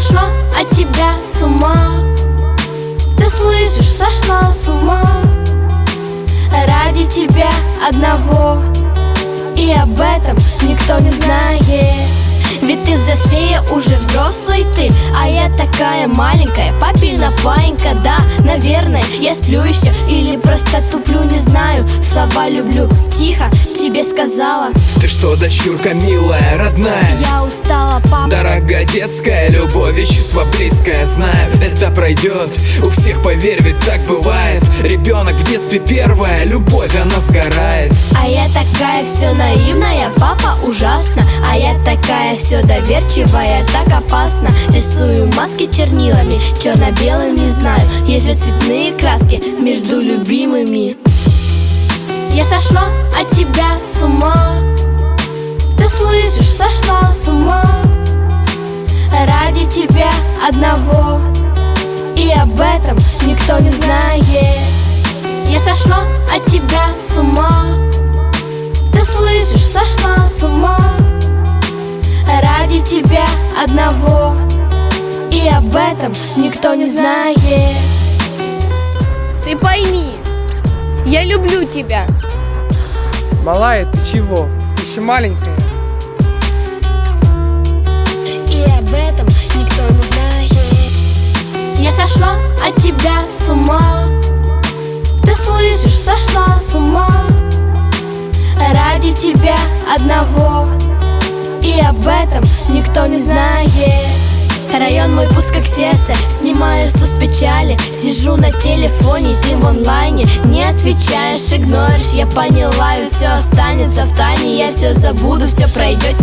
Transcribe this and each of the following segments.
сошла от тебя с ума. Ты слышишь, сошла с ума. Ради тебя одного. И об этом никто не знает. Ведь ты взрослее, уже взрослый ты. А я такая маленькая, папина паинька. Да, наверное, я сплю еще Или просто туплю, не знаю. Слова люблю, тихо тебе сказала. Ты что, дочурка милая, родная? Я Дорогая детская любовь и чувство близкое Знаю, это пройдет. У всех, поверь, ведь так бывает. Ребенок в детстве первая Любовь, она сгорает. А я такая все наивная Папа ужасно. А я такая все доверчивая Так опасно. Рисую маски чернилами Черно-белым не знаю. Есть же цветные краски Между любимыми. Я сошла от тебя с ума. Ты слышишь, сошла с одного И об этом никто не знает Я сошла от тебя с ума Ты слышишь, сошла с ума Ради тебя одного И об этом никто не знает Ты пойми, я люблю тебя. Малая, ты чего? Ты еще маленькая. Сошла от тебя с ума. Ты слышишь, сошла с ума. Ради тебя одного. И об этом никто не знает. Район мой пуст как сердце. Снимаю с печали. Сижу на телефоне, ты в онлайне. Не отвечаешь, игноришь. Я поняла, ведь все останется в тайне. Я все забуду, все пройдет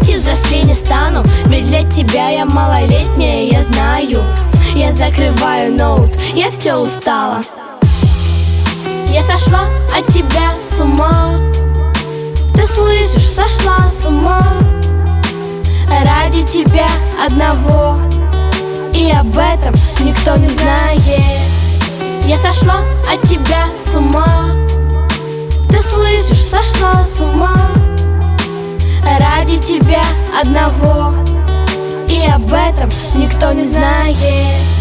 Прости, взрослей не стану. Ведь для тебя я малолетняя, я знаю. Я закрываю ноут, я все устала. Я сошла от тебя с ума. Ты слышишь, сошла с ума. Ради тебя одного. И об этом никто не знает. Я сошла от тебя с ума тебя одного. И об этом никто не знает